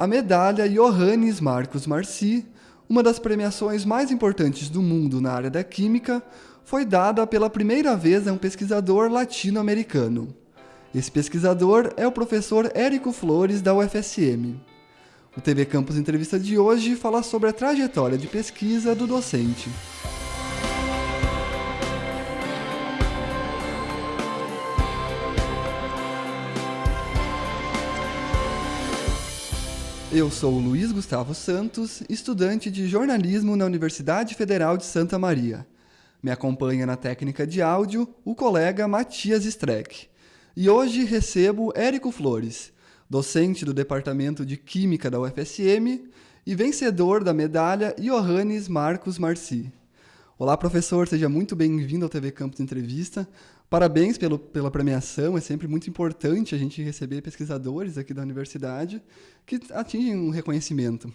A medalha Johannes Marcos Marci, uma das premiações mais importantes do mundo na área da química, foi dada pela primeira vez a um pesquisador latino-americano. Esse pesquisador é o professor Érico Flores, da UFSM. O TV Campus Entrevista de hoje fala sobre a trajetória de pesquisa do docente. Eu sou Luiz Gustavo Santos, estudante de jornalismo na Universidade Federal de Santa Maria. Me acompanha na técnica de áudio o colega Matias Streck. E hoje recebo Érico Flores, docente do Departamento de Química da UFSM e vencedor da medalha Johannes Marcos Marci. Olá, professor, seja muito bem-vindo ao TV Campus Entrevista. Parabéns pelo, pela premiação, é sempre muito importante a gente receber pesquisadores aqui da universidade que atingem um reconhecimento.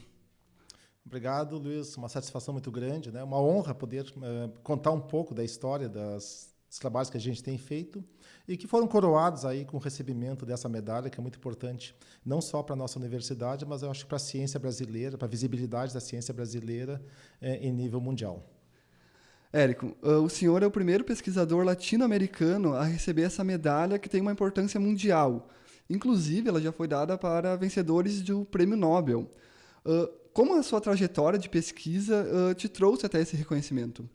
Obrigado, Luiz. Uma satisfação muito grande, né? Uma honra poder uh, contar um pouco da história das, dos trabalhos que a gente tem feito e que foram coroados aí com o recebimento dessa medalha, que é muito importante, não só para a nossa universidade, mas eu acho para a ciência brasileira, para a visibilidade da ciência brasileira eh, em nível mundial. Érico, ah, o senhor é o primeiro pesquisador latino-americano a receber essa medalha que tem uma importância mundial. Inclusive, ela já foi dada para vencedores do Prêmio Nobel. Ah, como a sua trajetória de pesquisa ah, te trouxe até esse reconhecimento?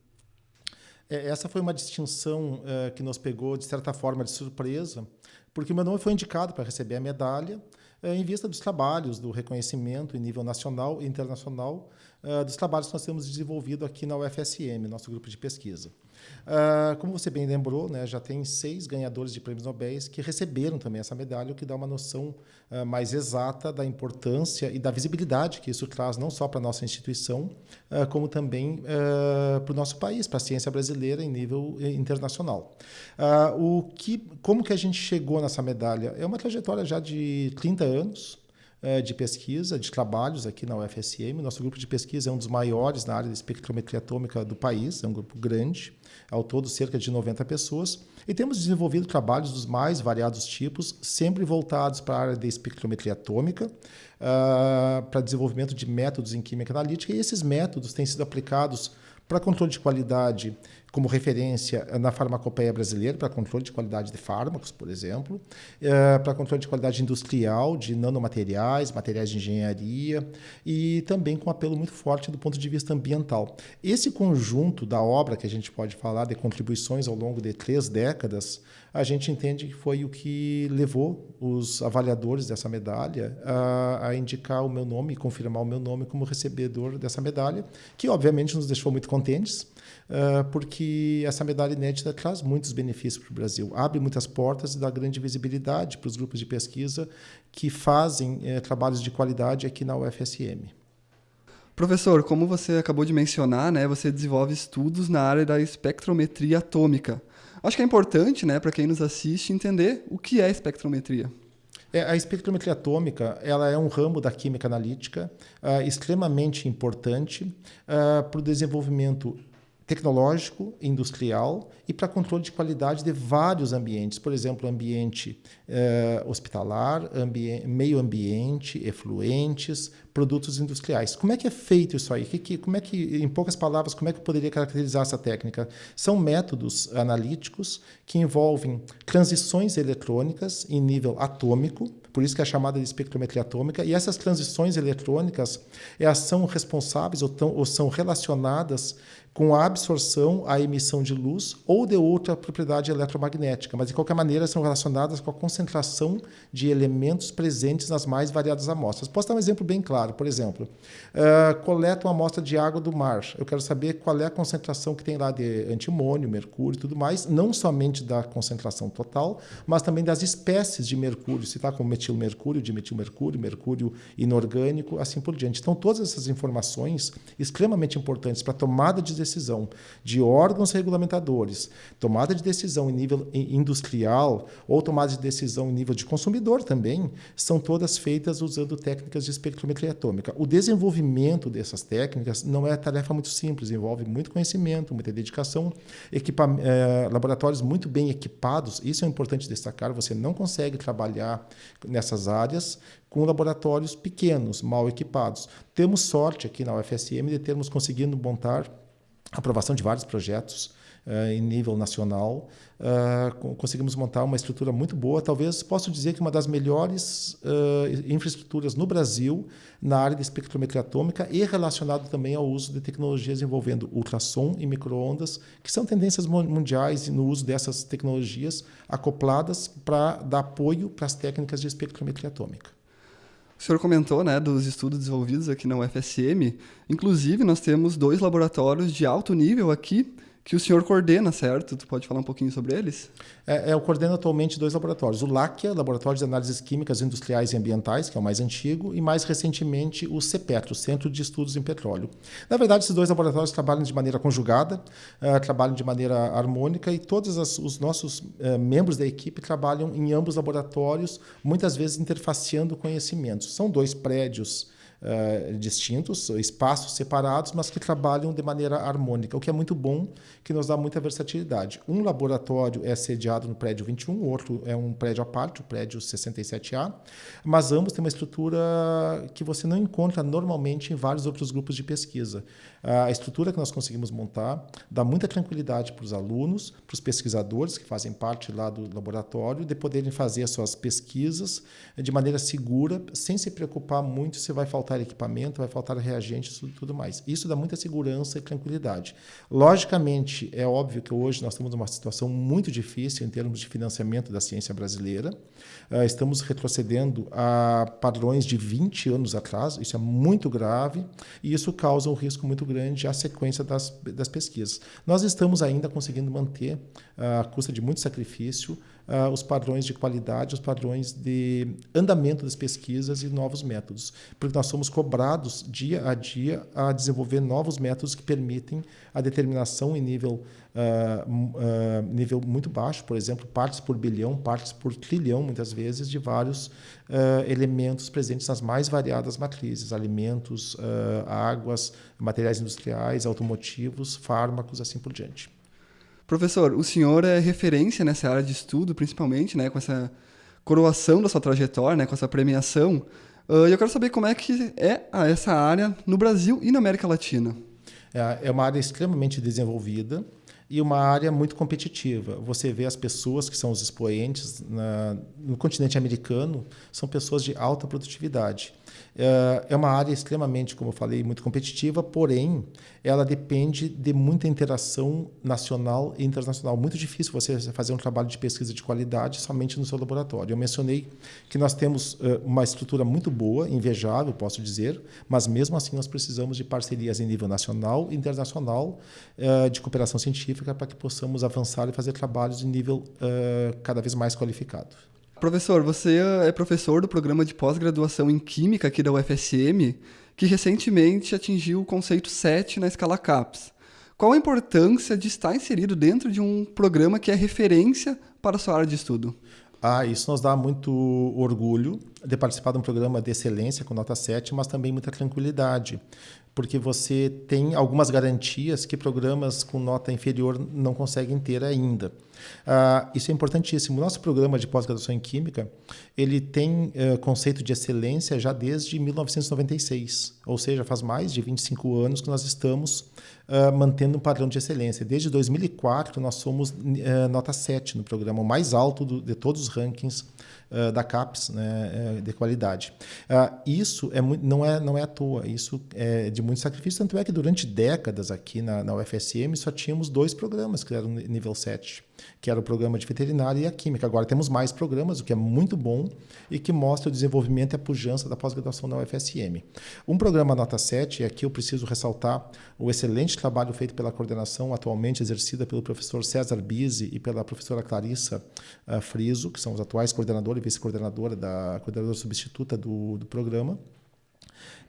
É, essa foi uma distinção que nos pegou, de certa forma, de surpresa, porque meu nome foi indicado para receber a medalha em vista dos trabalhos, do reconhecimento em nível nacional e internacional uh, dos trabalhos que nós temos desenvolvido aqui na UFSM, nosso grupo de pesquisa. Uh, como você bem lembrou, né, já tem seis ganhadores de prêmios Nobel que receberam também essa medalha, o que dá uma noção uh, mais exata da importância e da visibilidade que isso traz não só para a nossa instituição, uh, como também para o nosso país, para a ciência brasileira em nível eh, internacional. o que, como que a gente chegou nessa medalha? É uma trajetória já de 30 anos, de pesquisa, de trabalhos aqui na UFSM. Nosso grupo de pesquisa é um dos maiores na área de espectrometria atômica do país, é um grupo grande, ao todo cerca de 90 pessoas. E temos desenvolvido trabalhos dos mais variados tipos, sempre voltados para a área de espectrometria atômica, uh, para desenvolvimento de métodos em química analítica, e esses métodos têm sido aplicados para controle de qualidade como referência na farmacopeia brasileira, para controle de qualidade de fármacos, por exemplo, é, para controle de qualidade industrial, de nanomateriais, materiais de engenharia, e também com apelo muito forte do ponto de vista ambiental. Esse conjunto da obra que a gente pode falar de contribuições ao longo de três décadas, a gente entende que foi o que levou os avaliadores dessa medalha a, a indicar o meu nome e confirmar o meu nome como recebedor dessa medalha, que obviamente nos deixou muito contentes, uh, porque essa medalha inédita traz muitos benefícios para o Brasil, abre muitas portas e dá grande visibilidade para os grupos de pesquisa que fazem uh, trabalhos de qualidade aqui na UFSM. Professor, como você acabou de mencionar, né, você desenvolve estudos na área da espectrometria atômica. Acho que é importante, né, para quem nos assiste, entender o que é espectrometria. É, a espectrometria atômica ela é um ramo da química analítica uh, extremamente importante uh, para o desenvolvimento tecnológico, industrial e para controle de qualidade de vários ambientes, por exemplo, ambiente eh, hospitalar, ambi meio ambiente, efluentes, produtos industriais. Como é que é feito isso aí? Que, que, como é que, em poucas palavras, como é que eu poderia caracterizar essa técnica? São métodos analíticos que envolvem transições eletrônicas em nível atômico, por isso que é chamada de espectrometria atômica, e essas transições eletrônicas são responsáveis ou, tão, ou são relacionadas com a absorção, a emissão de luz ou de outra propriedade eletromagnética, mas de qualquer maneira são relacionadas com a concentração de elementos presentes nas mais variadas amostras. Posso dar um exemplo bem claro, por exemplo, uh, coleto uma amostra de água do mar, eu quero saber qual é a concentração que tem lá de antimônio, mercúrio e tudo mais, não somente da concentração total, mas também das espécies de mercúrio, se está com metilmercúrio, dimetilmercúrio, mercúrio inorgânico, assim por diante. Então, todas essas informações extremamente importantes para a tomada de decisão de órgãos regulamentadores, tomada de decisão em nível industrial ou tomada de decisão em nível de consumidor também, são todas feitas usando técnicas de espectrometria atômica. O desenvolvimento dessas técnicas não é tarefa muito simples, envolve muito conhecimento, muita dedicação, eh, laboratórios muito bem equipados, isso é importante destacar, você não consegue trabalhar nessas áreas com laboratórios pequenos, mal equipados. Temos sorte aqui na UFSM de termos conseguido montar aprovação de vários projetos uh, em nível nacional. Uh, conseguimos montar uma estrutura muito boa, talvez posso dizer que uma das melhores uh, infraestruturas no Brasil na área de espectrometria atômica e relacionado também ao uso de tecnologias envolvendo ultrassom e microondas, que são tendências mundiais no uso dessas tecnologias acopladas para dar apoio para as técnicas de espectrometria atômica. O senhor comentou né, dos estudos desenvolvidos aqui na UFSM. Inclusive, nós temos dois laboratórios de alto nível aqui que o senhor coordena, certo? Tu pode falar um pouquinho sobre eles? É, é, eu coordeno atualmente dois laboratórios. O LACIA, Laboratório de Análises Químicas Industriais e Ambientais, que é o mais antigo, e mais recentemente o CEPETRO, Centro de Estudos em Petróleo. Na verdade, esses dois laboratórios trabalham de maneira conjugada, uh, trabalham de maneira harmônica e todos as, os nossos uh, membros da equipe trabalham em ambos laboratórios, muitas vezes interfaceando conhecimentos. São dois prédios uh, distintos, espaços separados, mas que trabalham de maneira harmônica, o que é muito bom, que nos dá muita versatilidade. Um laboratório é sediado no prédio 21, o outro é um prédio à parte, o prédio 67A, mas ambos têm uma estrutura que você não encontra normalmente em vários outros grupos de pesquisa. A estrutura que nós conseguimos montar dá muita tranquilidade para os alunos, para os pesquisadores que fazem parte lá do laboratório, de poderem fazer as suas pesquisas de maneira segura, sem se preocupar muito se vai faltar equipamento, vai faltar reagentes e tudo mais. Isso dá muita segurança e tranquilidade. Logicamente, é óbvio que hoje nós estamos numa situação muito difícil em termos de financiamento da ciência brasileira. Uh, estamos retrocedendo a padrões de 20 anos atrás, isso é muito grave e isso causa um risco muito grande à sequência das, das pesquisas. Nós estamos ainda conseguindo manter, à custa de muito sacrifício, uh, os padrões de qualidade, os padrões de andamento das pesquisas e novos métodos, porque nós somos cobrados dia a dia a desenvolver novos métodos que permitem a determinação em nível, uh, uh, nível muito baixo, por exemplo, partes por bilhão, partes por trilhão, muitas vezes, de vários elementos presentes nas mais variadas matrizes, alimentos, águas, materiais industriais, automotivos, fármacos, assim por diante. Professor, o senhor é referência nessa área de estudo, principalmente, né, com essa coroação da sua trajetória, né, com essa premiação. Uh, e eu quero saber como é que é essa área no Brasil e na América Latina. É, é uma área extremamente desenvolvida e uma área muito competitiva. Você vê as pessoas que são os expoentes na, no continente americano, são pessoas de alta produtividade. É, é uma área extremamente, como eu falei, muito competitiva, porém, ela depende de muita interação nacional e internacional. Muito difícil você fazer um trabalho de pesquisa de qualidade somente no seu laboratório. Eu mencionei que nós temos é, uma estrutura muito boa, invejável, posso dizer, mas mesmo assim nós precisamos de parcerias em nível nacional e internacional é, de cooperação científica para que possamos avançar e fazer trabalhos de nível cada vez mais qualificado. Professor, você é professor do programa de pós-graduação em Química aqui da UFSM, que recentemente atingiu o conceito 7 na escala CAPS. Qual a importância de estar inserido dentro de um programa que é referência para a sua área de estudo? Ah, isso nos dá muito orgulho de participar de um programa de excelência com nota 7, mas também muita tranquilidade, porque você tem algumas garantias que programas com nota inferior não conseguem ter ainda. Ah, isso é importantíssimo. Nosso programa de pós-graduação em Química ele tem uh, conceito de excelência já desde 1996, ou seja, faz mais de 25 anos que nós estamos uh, mantendo um padrão de excelência. Desde 2004, nós somos uh, nota 7 no programa, o mais alto do, de todos os rankings uh, da CAPES né, de qualidade. isso é muito, não, é, não é à toa, isso é de muito sacrifício, tanto é que durante décadas aqui na, na UFSM só tínhamos dois programas que eram nível 7 que era o programa de veterinária e a química. Agora temos mais programas, o que é muito bom e que mostra o desenvolvimento e a pujança da pós-graduação na UFSM. Um programa nota 7, e aqui eu preciso ressaltar o excelente trabalho feito pela coordenação atualmente exercida pelo professor César Bise e pela professora Clarissa uh, Friso, que são os atuais coordenador e vice-coordenadora da coordenadora substituta do, do programa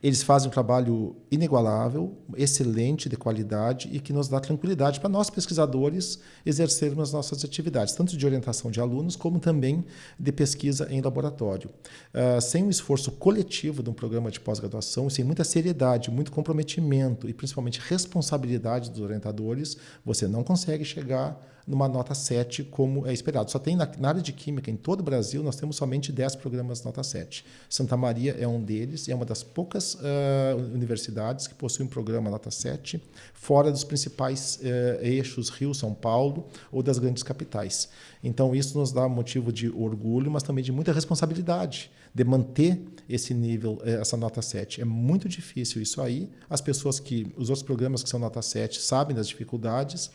Eles fazem um trabalho inigualável, excelente, de qualidade e que nos dá tranquilidade para nós, pesquisadores, exercermos as nossas atividades, tanto de orientação de alunos, como também de pesquisa em laboratório. Uh, sem um esforço coletivo de um programa de pós-graduação, sem muita seriedade, muito comprometimento e principalmente responsabilidade dos orientadores, você não consegue chegar numa nota 7, como é esperado. Só tem na, na, área de Química, em todo o Brasil, nós temos somente 10 programas nota 7. Santa Maria é um deles e é uma das poucas uh, universidades que possuem um programa nota 7, fora dos principais uh, eixos Rio, São Paulo ou das grandes capitais. Então, isso nos dá motivo de orgulho, mas também de muita responsabilidade de manter esse nível, eh, essa nota 7. É muito difícil isso aí. As pessoas que, os outros programas que são nota 7 sabem das dificuldades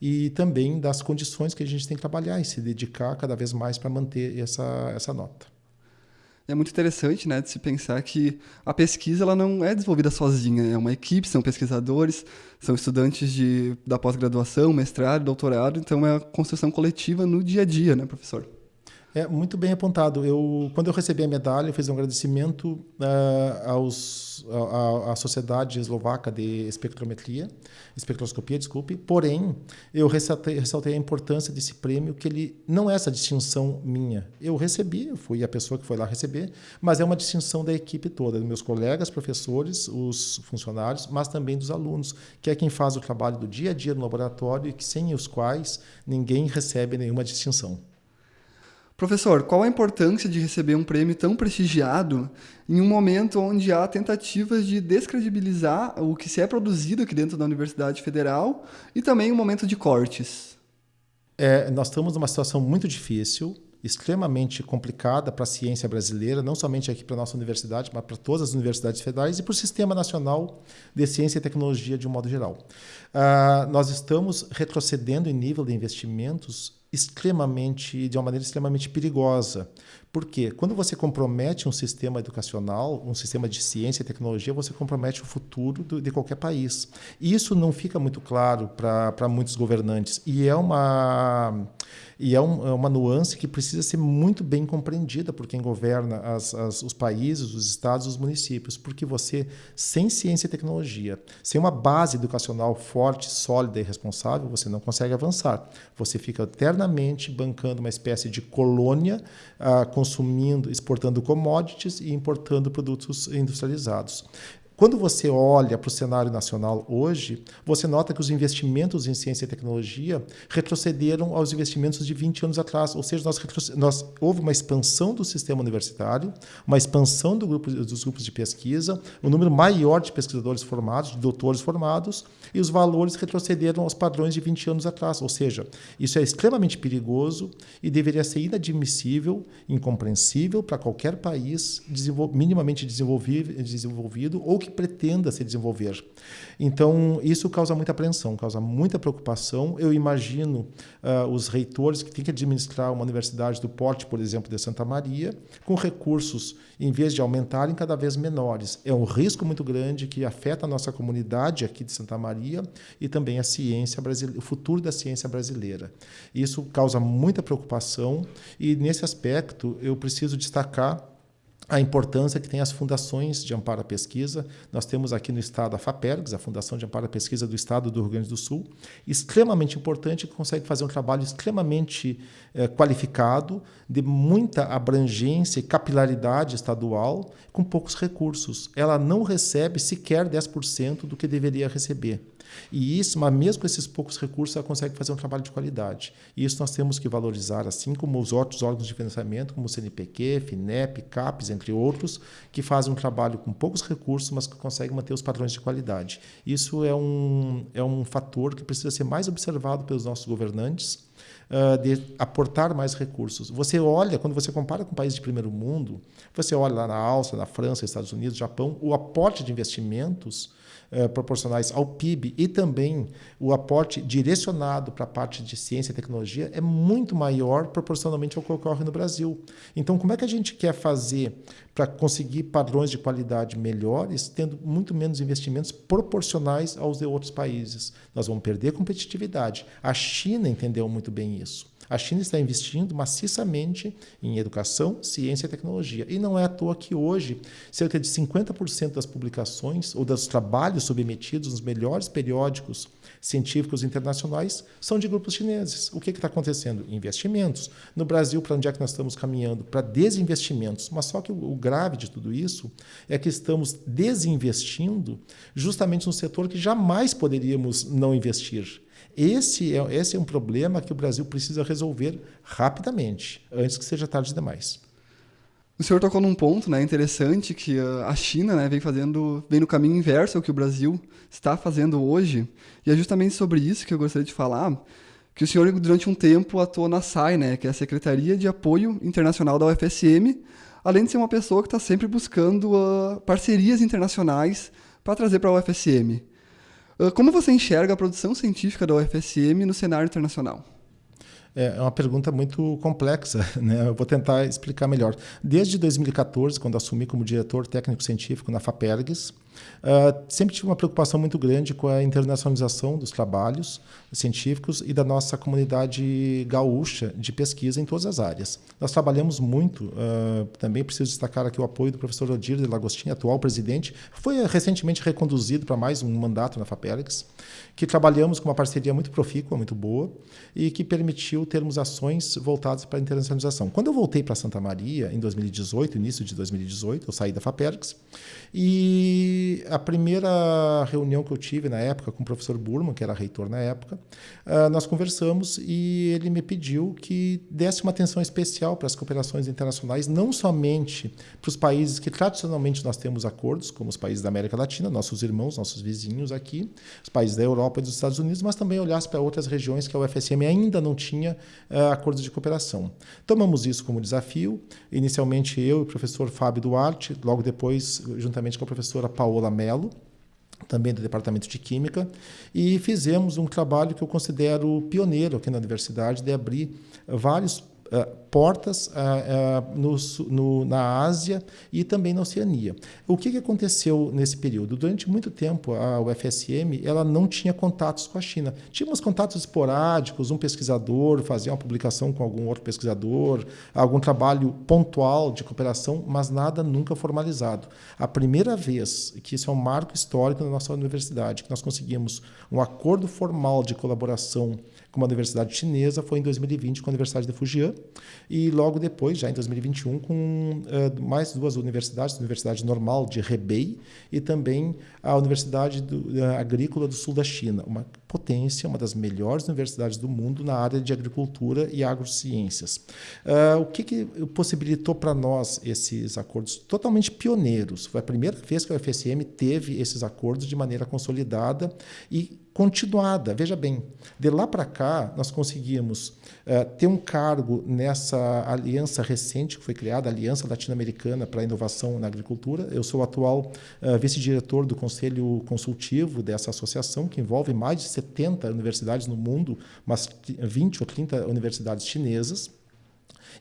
e também das condições que a gente tem que trabalhar e se dedicar cada vez mais para manter essa, essa nota. É muito interessante, né, de se pensar que a pesquisa ela não é desenvolvida sozinha, é uma equipe, são pesquisadores, são estudantes de, da pós-graduação, mestrado, doutorado, então é a construção coletiva no dia a dia, né, professor? É muito bem apontado. Eu, quando eu recebi a medalha, eu fiz um agradecimento uh, aos, à, Sociedade Eslovaca de Espectrometria, Espectroscopia, desculpe. Porém, eu ressaltei, ressaltei, a importância desse prêmio, que ele não é essa distinção minha. Eu recebi, eu fui a pessoa que foi lá receber, mas é uma distinção da equipe toda, dos meus colegas, professores, os funcionários, mas também dos alunos, que é quem faz o trabalho do dia a dia no laboratório e que sem os quais ninguém recebe nenhuma distinção. Professor, qual a importância de receber um prêmio tão prestigiado em um momento onde há tentativas de descredibilizar o que se é produzido aqui dentro da Universidade Federal e também um momento de cortes? É, nós estamos numa situação muito difícil, extremamente complicada para a ciência brasileira, não somente aqui para a nossa universidade, mas para todas as universidades federais e para o Sistema Nacional de Ciência e Tecnologia de um modo geral. Uh, nós estamos retrocedendo em nível de investimentos extremamente, de uma maneira extremamente perigosa. Porque quando você compromete um sistema educacional, um sistema de ciência e tecnologia, você compromete o futuro do, de qualquer país. Isso não fica muito claro para muitos governantes. E é uma e é, um, é, uma nuance que precisa ser muito bem compreendida por quem governa as, as, os países, os estados, os municípios, porque você, sem ciência e tecnologia, sem uma base educacional forte, sólida e responsável, você não consegue avançar. Você fica eternamente bancando uma espécie de colônia, ah, consumindo, exportando commodities e importando produtos industrializados. Quando você olha para o cenário nacional hoje, você nota que os investimentos em ciência e tecnologia retrocederam aos investimentos de 20 anos atrás, ou seja, nós, nós houve uma expansão do sistema universitário, uma expansão do grupo, dos grupos de pesquisa, um número maior de pesquisadores formados, de doutores formados, e os valores retrocederam aos padrões de 20 anos atrás, ou seja, isso é extremamente perigoso e deveria ser inadmissível, incompreensível para qualquer país minimamente desenvolvido ou que que pretenda se desenvolver. Então, isso causa muita apreensão, causa muita preocupação. Eu imagino uh, os reitores que têm que administrar uma universidade do porte, por exemplo, de Santa Maria, com recursos, em vez de aumentarem, cada vez menores. É um risco muito grande que afeta a nossa comunidade aqui de Santa Maria e também a ciência brasileira, o futuro da ciência brasileira. Isso causa muita preocupação e, nesse aspecto, eu preciso destacar a importância que tem as fundações de amparo à pesquisa. Nós temos aqui no estado a FAPERGS, a Fundação de Amparo à Pesquisa do Estado do Rio Grande do Sul, extremamente importante, que consegue fazer um trabalho extremamente eh, qualificado, de muita abrangência e capilaridade estadual, com poucos recursos. Ela não recebe sequer 10% do que deveria receber. E isso, mas mesmo com esses poucos recursos, ela consegue fazer um trabalho de qualidade. E isso nós temos que valorizar, assim como os outros órgãos de financiamento, como o CNPq, FINEP, CAPES, entre outros, que fazem um trabalho com poucos recursos, mas que conseguem manter os padrões de qualidade. Isso é um, é um fator que precisa ser mais observado pelos nossos governantes, Uh, de aportar mais recursos. Você olha, quando você compara com países de primeiro mundo, você olha lá na Áustria, na França, Estados Unidos, Japão, o aporte de investimentos eh, proporcionais ao PIB e também o aporte direcionado para a parte de ciência e tecnologia é muito maior proporcionalmente ao que ocorre no Brasil. Então, como é que a gente quer fazer para conseguir padrões de qualidade melhores, tendo muito menos investimentos proporcionais aos de outros países? Nós vamos perder competitividade. A China entendeu muito bem isso. A China está investindo maciçamente em educação, ciência e tecnologia. E não é à toa que hoje cerca de 50% das publicações ou dos trabalhos submetidos nos melhores periódicos científicos internacionais são de grupos chineses. O que está acontecendo? Investimentos. No Brasil, para onde é que nós estamos caminhando? Para desinvestimentos. Mas só que o, grave de tudo isso é que estamos desinvestindo justamente no setor que jamais poderíamos não investir. Esse é, esse é um problema que o Brasil precisa resolver rapidamente, antes que seja tarde demais. O senhor tocou num ponto né, interessante que a China né, vem fazendo, vem no caminho inverso ao que o Brasil está fazendo hoje. E é justamente sobre isso que eu gostaria de falar, que o senhor durante um tempo atuou na SAI, né, que é a Secretaria de Apoio Internacional da UFSM, além de ser uma pessoa que está sempre buscando uh, parcerias internacionais para trazer para a UFSM. Uh, como você enxerga a produção científica da UFSM no cenário internacional? É, é uma pergunta muito complexa, né? Eu vou tentar explicar melhor. Desde 2014, quando assumi como diretor técnico científico na FAPERGS, Uh, sempre tive uma preocupação muito grande com a internacionalização dos trabalhos científicos e da nossa comunidade gaúcha de pesquisa em todas as áreas. Nós trabalhamos muito, uh, também preciso destacar aqui o apoio do professor Odir de Lagostinho, atual presidente, foi recentemente reconduzido para mais um mandato na FAPERGS, que trabalhamos com uma parceria muito profícua, muito boa, e que permitiu termos ações voltadas para a internacionalização. Quando eu voltei para Santa Maria, em 2018, início de 2018, eu saí da FAPERGS, e a primeira reunião que eu tive na época com o professor Burman, que era reitor na época, uh, nós conversamos e ele me pediu que desse uma atenção especial para as cooperações internacionais, não somente para os países que tradicionalmente nós temos acordos, como os países da América Latina, nossos irmãos, nossos vizinhos aqui, os países da Europa e dos Estados Unidos, mas também olhasse para outras regiões que a UFSM ainda não tinha uh, acordos de cooperação. Tomamos isso como desafio, inicialmente eu e o professor Fábio Duarte, logo depois, juntamente com a professora Paola Mello, também do Departamento de Química, e fizemos um trabalho que eu considero pioneiro aqui na universidade, de abrir vários uh, portas uh, no, no, na Ásia e também na Oceania. O que, que aconteceu nesse período? Durante muito tempo, a UFSM ela não tinha contatos com a China. Tínhamos contatos esporádicos, um pesquisador fazia uma publicação com algum outro pesquisador, algum trabalho pontual de cooperação, mas nada nunca formalizado. A primeira vez que isso é um marco histórico na nossa universidade, que nós conseguimos um acordo formal de colaboração com uma universidade chinesa foi em 2020 com a Universidade de Fujian e logo depois, já em 2021, com uh, mais duas universidades, a Universidade Normal de Hebei e também a Universidade do, uh, Agrícola do Sul da China, uma potência, uma das melhores universidades do mundo na área de agricultura e agrociências. Uh, o que, que possibilitou para nós esses acordos totalmente pioneiros? Foi a primeira vez que a UFSM teve esses acordos de maneira consolidada e continuada. Veja bem, de lá para cá, nós conseguimos uh, ter um cargo nessa aliança recente que foi criada, a Aliança Latino-Americana para a Inovação na Agricultura. Eu sou o atual uh, vice-diretor do Conselho Consultivo dessa associação, que envolve mais de 70 universidades no mundo, mas 20 ou 30 universidades chinesas.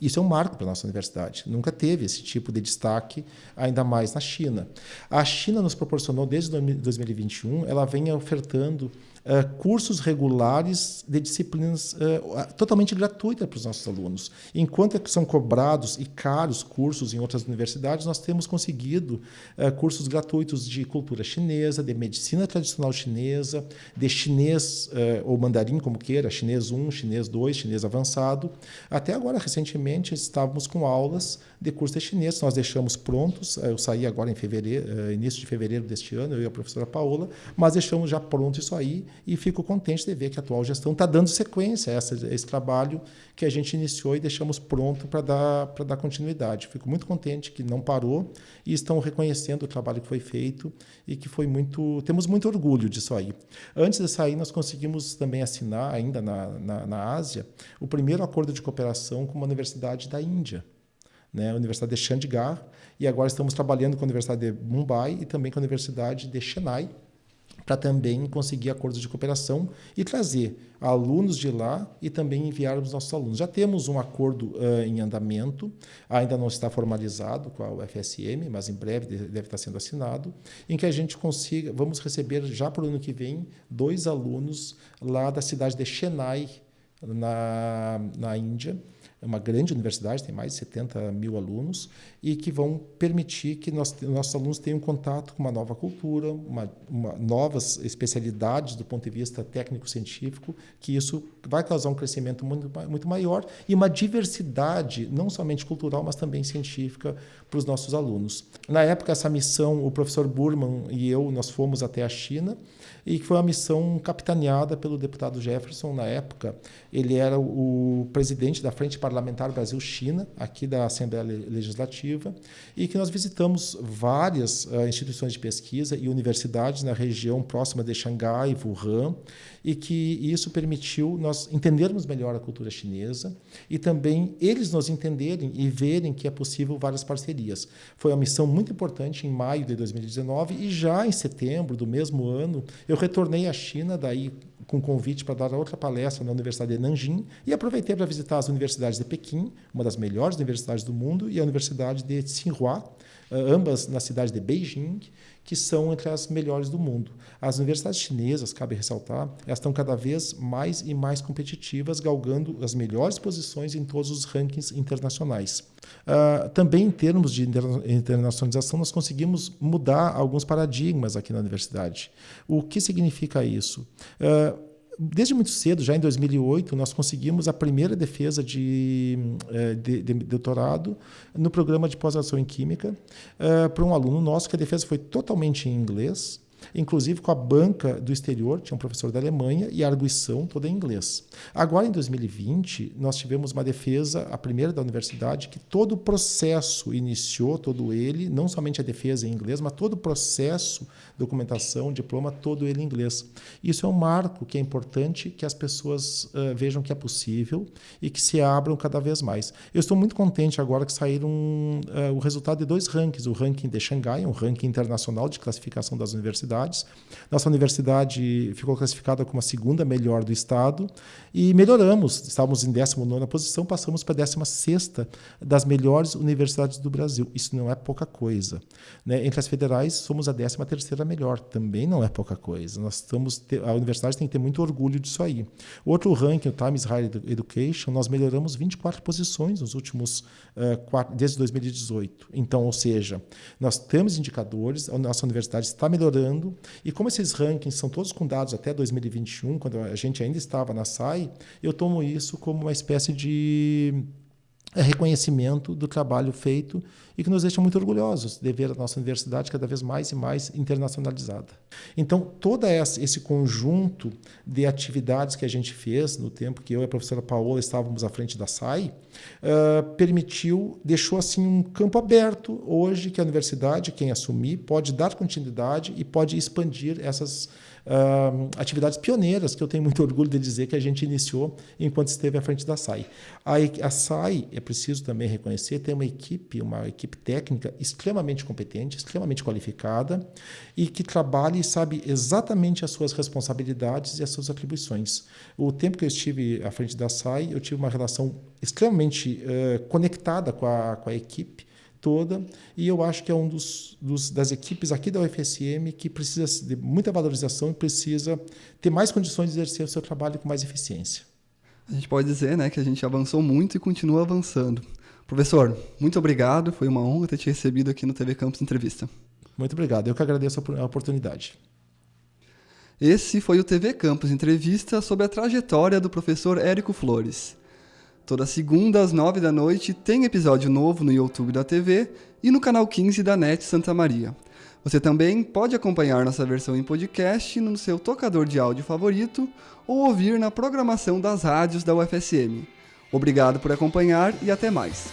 Isso é um marco para a nossa universidade. Nunca teve esse tipo de destaque, ainda mais na China. A China nos proporcionou, desde 2021, ela vem ofertando uh, cursos regulares de disciplinas uh, totalmente gratuitas para os nossos alunos. Enquanto são cobrados e caros cursos em outras universidades, nós temos conseguido uh, cursos gratuitos de cultura chinesa, de medicina tradicional chinesa, de chinês ou mandarim, como queira, chinês 1, chinês 2, chinês avançado. Até agora, recentemente, estávamos com aulas de curso de chinês, nós deixamos prontos, eu saí agora em fevereiro, início de fevereiro deste ano, eu e a professora Paola, mas deixamos já pronto isso aí e fico contente de ver que a atual gestão está dando sequência a essa, esse trabalho que a gente iniciou e deixamos pronto para dar, dar continuidade. Fico muito contente que não parou e estão reconhecendo o trabalho que foi feito e que foi muito. Temos muito orgulho disso aí. Antes de sair, nós conseguimos também assinar, ainda na, na, na Ásia, o primeiro acordo de cooperação com uma universidade da Índia. Né, a Universidade de Chandigarh, e agora estamos trabalhando com a Universidade de Mumbai e também com a Universidade de Chennai, para também conseguir acordos de cooperação e trazer alunos de lá e também enviar os nossos alunos. Já temos um acordo uh, em andamento, ainda não está formalizado com a UFSM, mas em breve deve estar sendo assinado, em que a gente consiga, vamos receber já para o ano que vem, dois alunos lá da cidade de Chennai, na, na Índia é uma grande universidade, tem mais de 70 mil alunos, e que vão permitir que nós, nossos alunos tenham contato com uma nova cultura, uma, uma, novas especialidades do ponto de vista técnico-científico, que isso vai causar um crescimento muito, muito maior e uma diversidade, não somente cultural, mas também científica, para os nossos alunos. Na época, essa missão, o professor Burman e eu, nós fomos até a China, e que foi uma missão capitaneada pelo deputado Jefferson na época. Ele era o presidente da Frente Parlamentar Brasil-China, aqui da Assembleia Legislativa, e que nós visitamos várias uh, instituições de pesquisa e universidades na região próxima de Xangai, Wuhan, e que isso permitiu nós entendermos melhor a cultura chinesa e também eles nos entenderem e verem que é possível várias parcerias. Foi uma missão muito importante em maio de 2019 e já em setembro do mesmo ano eu retornei à China, daí com convite para dar outra palestra na Universidade de Nanjing e aproveitei para visitar as universidades de Pequim, uma das melhores universidades do mundo, e a Universidade de Tsinghua, eh, ambas na cidade de Beijing, que são entre as melhores do mundo. As universidades chinesas, cabe ressaltar, elas estão cada vez mais e mais competitivas, galgando as melhores posições em todos os rankings internacionais. Uh, também em termos de internacionalização, nós conseguimos mudar alguns paradigmas aqui na universidade. O que significa isso? Uh, desde muito cedo, já em 2008, nós conseguimos a primeira defesa de, eh, de, de doutorado no programa de pós-graduação em Química uh, para um aluno nosso, que a defesa foi totalmente em inglês inclusive com a banca do exterior, tinha um professor da Alemanha e a arguição toda em inglês. Agora, em 2020, nós tivemos uma defesa, a primeira da universidade, que todo o processo iniciou, todo ele, não somente a defesa em inglês, mas todo o processo, documentação, diploma, todo ele em inglês. Isso é um marco que é importante que as pessoas uh, vejam que é possível e que se abram cada vez mais. Eu estou muito contente agora que saíram uh, o resultado de dois rankings, o ranking de Xangai, um ranking internacional de classificação das universidades, universidades. Nossa universidade ficou classificada como a segunda melhor do estado e melhoramos. Estávamos em 19 posição, passamos para a 16 das melhores universidades do Brasil. Isso não é pouca coisa. Né? Entre as federais, somos a 13 melhor. Também não é pouca coisa. Nós estamos, a universidade tem que ter muito orgulho disso aí. Outro ranking, o Times Higher Education, nós melhoramos 24 posições nos últimos, uh, quatro, desde 2018. Então, ou seja, nós temos indicadores, a nossa universidade está melhorando, e como esses rankings são todos com dados até 2021, quando a gente ainda estava na SAI, eu tomo isso como uma espécie de é reconhecimento do trabalho feito e que nos deixa muito orgulhosos de ver a nossa universidade cada vez mais e mais internacionalizada. Então, todo esse conjunto de atividades que a gente fez no tempo que eu e a professora Paola estávamos à frente da SAI, uh, permitiu, deixou assim um campo aberto hoje que a universidade, quem assumir, pode dar continuidade e pode expandir essas uh, atividades pioneiras, que eu tenho muito orgulho de dizer que a gente iniciou enquanto esteve à frente da SAI. A, a SAI, é preciso também reconhecer, tem uma equipe, uma equipe técnica extremamente competente, extremamente qualificada e que trabalha e sabe exatamente as suas responsabilidades e as suas atribuições. O tempo que eu estive à frente da SAI, eu tive uma relação extremamente uh, conectada com a, com a equipe, toda, e eu acho que é um dos, dos, das equipes aqui da UFSM que precisa de muita valorização e precisa ter mais condições de exercer o seu trabalho com mais eficiência. A gente pode dizer né, que a gente avançou muito e continua avançando. Professor, muito obrigado, foi uma honra ter te recebido aqui no TV Campus Entrevista. Muito obrigado, eu que agradeço a oportunidade. Esse foi o TV Campus Entrevista sobre a trajetória do professor Érico Flores. Toda segunda às nove da noite tem episódio novo no YouTube da TV e no canal 15 da NET Santa Maria. Você também pode acompanhar nossa versão em podcast no seu tocador de áudio favorito ou ouvir na programação das rádios da UFSM. Obrigado por acompanhar e até mais.